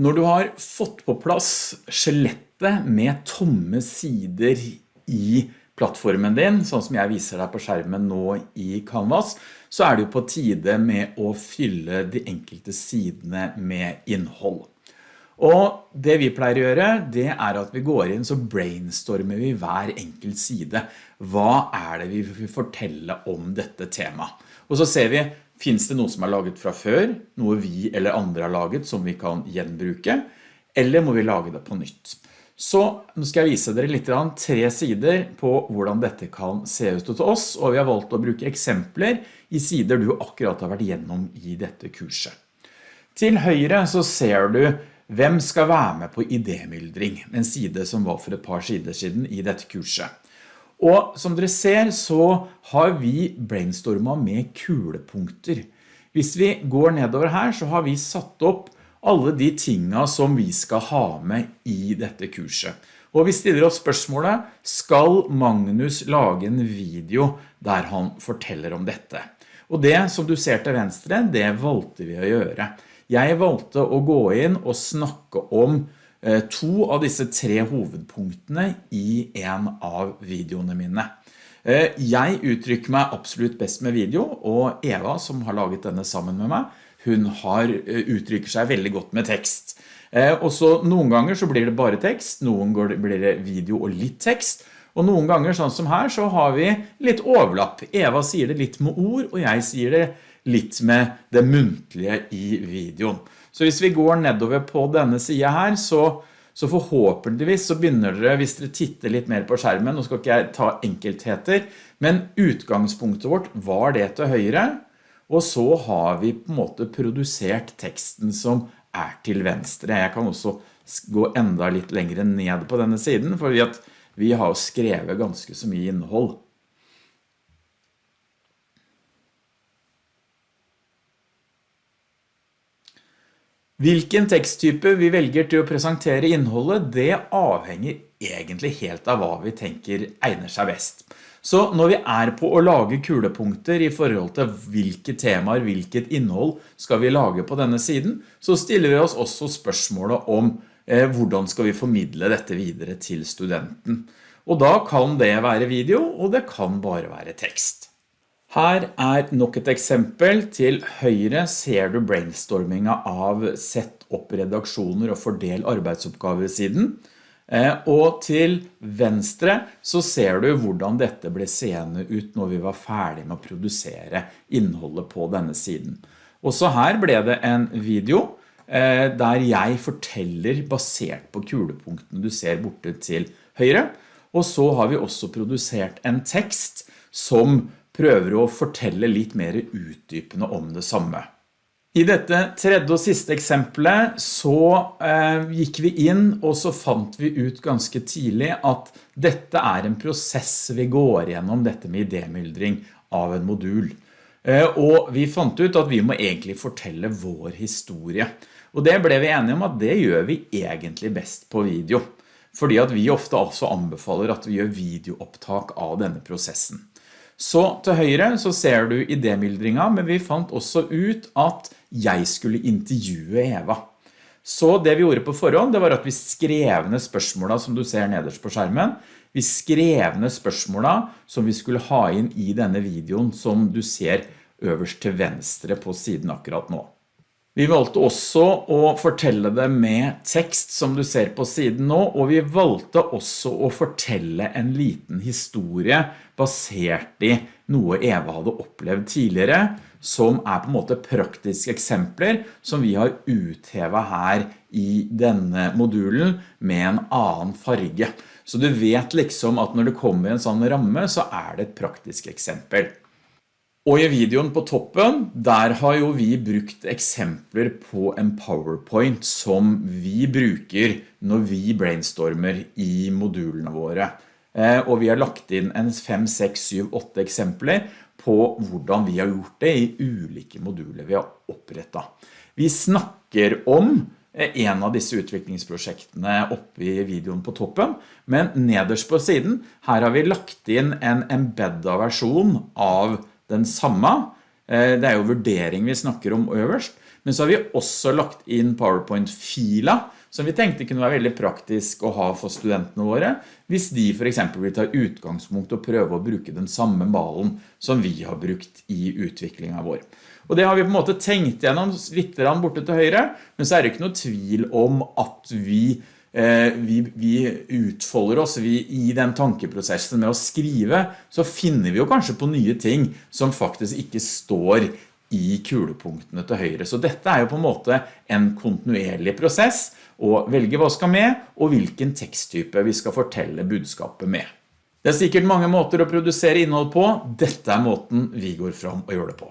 Når du har fått på plass skjelettet med tomme sider i plattformen din, sånn som jeg viser deg på skjermen nå i Canvas, så er det på tide med å fylle de enkelte sidene med innhold. Og det vi pleier å gjøre, det er at vi går inn så brainstormer vi hver enkelt side. Hva er det vi vil fortelle om dette temaet? Og så ser vi, finnes det noe som er laget fra før, noe vi eller andre har laget som vi kan gjenbruke, eller må vi lage det på nytt? Så nå skal jeg vise dere litt tre sider på hvordan dette kan se ut til oss, og vi har valgt å bruke eksempler i sider du akkurat har vært gjennom i dette kurset. Til høyre så ser du hvem skal være med på idémyldring? En side som var for et par sider siden i dette kurset. Og som dere ser så har vi brainstormet med kulepunkter. Hvis vi går nedover her så har vi satt opp alle de tingene som vi skal ha med i dette kurset. Og vi stiller oss spørsmålet, skal Magnus lage en video der han forteller om dette? Og det som du ser til venstre, det valgte vi å gjøre. Jeg valgte å gå inn og snakke om to av disse tre hovedpunktene i en av videoene mine. Eh, jeg uttrykker meg absolutt best med video, og Eva som har laget denne sammen med meg, hun har, eh, uttrykker seg veldig godt med tekst. Og så noen ganger så blir det bare tekst, noen ganger blir det video og litt tekst, og noen ganger sånn som her så har vi litt overlapp. Eva sier det litt med ord, og jeg sier det litt med det muntlige i videoen. Så hvis vi går nedover på denne siden her, så, så forhåpentligvis så begynner dere, hvis dere titter litt mer på skjermen, nå skal ikke jeg ta enkeltheter, men utgangspunktet vårt var det til høyre, og så har vi på en måte produsert teksten som er til venstre. Jeg kan også gå enda litt lengre ned på denne siden, for vi har skrevet ganske så mye innhold. Hvilken teksttype vi velger til å presentere innholdet, det avhenger egentlig helt av hva vi tenker egner seg best. Så når vi er på å lage kulepunkter i forhold til hvilke temaer, hvilket innhold skal vi lage på denne siden, så stiller vi oss også spørsmålet om eh, hvordan skal vi formidle dette videre til studenten. Og da kan det være video, og det kan bare være tekst. Her er nok et eksempel. Til høyre ser du brainstorminga av sett opp redaksjoner og fordel arbeidsoppgaver siden. Eh, og til venstre så ser du hvordan dette ble seende ut når vi var ferdig med å produsere innholdet på denne siden. Også her ble det en video eh, der jeg forteller basert på kulepunktene du ser borte til høyre. Og så har vi også produsert en tekst som prøver å fortelle litt mer utdypende om det samme. I dette tredje og siste eksempelet så eh, gikk vi inn og så fant vi ut ganske tidlig at dette er en prosess vi går gjennom dette med idémyldring av en modul. Eh, og vi fant ut at vi må egentlig fortelle vår historie. Og det ble vi enige om at det gjør vi egentlig best på video. Fordi at vi ofte også anbefaler at vi gjør videoopptak av denne prosessen. Så til høyre så ser du idémyldringa, men vi fant også ut at jeg skulle intervjue Eva. Så det vi gjorde på forhånd, det var at vi skrev ned spørsmålene som du ser nederst på skjermen. Vi skrev ned spørsmålene som vi skulle ha inn i denne videoen som du ser øverst til venstre på siden akkurat nå. Vi valgte også å fortelle det med tekst som du ser på siden nå, og vi valgte også å fortelle en liten historie basert i noe Eva hadde opplevd tidligere, som er på en måte praktiske eksempler som vi har uthevet her i denne modulen med en annen farge. Så du vet liksom at når det kommer en sånn ramme, så er det et praktisk eksempel. Og i videoen på toppen, der har jo vi brukt eksempler på en PowerPoint som vi bruker når vi brainstormer i modulene våre. Eh, og vi har lagt inn en 5, 6, 7, 8 eksempler på hvordan vi har gjort det i ulike moduler vi har opprettet. Vi snakker om eh, en av disse utviklingsprosjektene oppe i videoen på toppen, men nederst på siden, her har vi lagt inn en embedda versjon av den samme. Eh, det er jo vurdering vi snakker om øverst, Men så har vi også lagt inn PowerPoint-fila, som vi tenkte kunne være veldig praktisk å ha for studentene våre, hvis de for eksempel vil ta utgangspunkt og prøve å bruke den samme malen som vi har brukt i utviklingen vår. Og det har vi på en måte tenkt gjennom litt borte til høyre, men så er det ikke noe tvil om at vi vi, vi, utfolder oss vi, i den tankeprosessen med å skrive, så finner vi jo kanskje på nye ting som faktisk ikke står i kulepunktene til høyre. Så dette er jo på en måte en kontinuerlig prosess å velge hva skal med, og hvilken teksttype vi skal fortelle budskapet med. Det er sikkert mange måter å produsere innhold på. Dette er måten vi går fram og gjør det på.